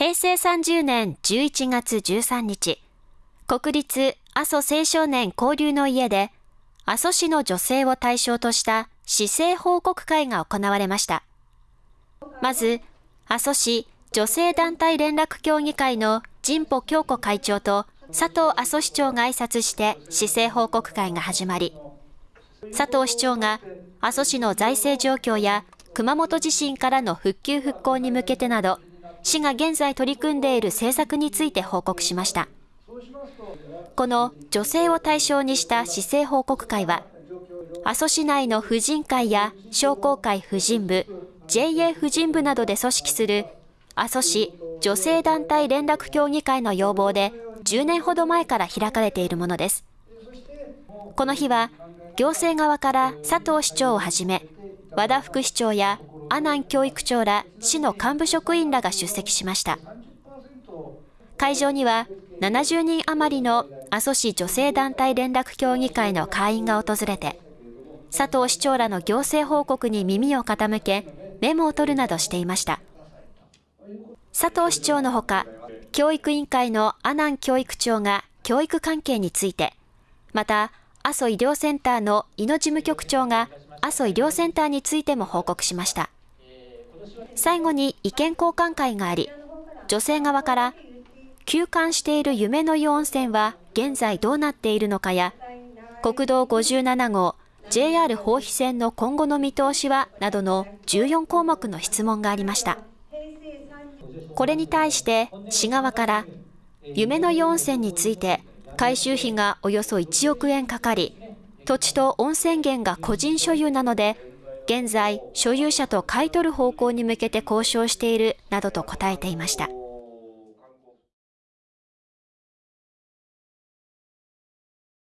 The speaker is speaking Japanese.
平成30年11月13日、国立阿蘇青少年交流の家で、阿蘇市の女性を対象とした市政報告会が行われました。まず、阿蘇市女性団体連絡協議会の神保京子会長と佐藤阿蘇市長が挨拶して市政報告会が始まり、佐藤市長が阿蘇市の財政状況や熊本地震からの復旧復興に向けてなど、市が現在取り組んでいる政策について報告しました。この女性を対象にした市政報告会は、阿蘇市内の婦人会や商工会婦人部、JA 婦人部などで組織する阿蘇市女性団体連絡協議会の要望で10年ほど前から開かれているものです。この日は行政側から佐藤市長をはじめ、和田副市長や阿南教育長ら市の幹部職員らが出席しました。会場には70人余りの阿蘇市女性団体連絡協議会の会員が訪れて、佐藤市長らの行政報告に耳を傾け、メモを取るなどしていました。佐藤市長のほか、教育委員会の阿南教育長が教育関係について、また、阿蘇医療センターの井野事務局長が阿蘇医療センターについても報告しました。最後に意見交換会があり、女性側から休館している夢の湯温泉は現在どうなっているのかや、国道57号 JR 豊肥線の今後の見通しはなどの14項目の質問がありました。これに対して市側から夢の湯温泉について改修費がおよそ1億円かかり、土地と温泉源が個人所有なので、現在所有者と買い取る方向に向けて交渉しているなどと答えていました。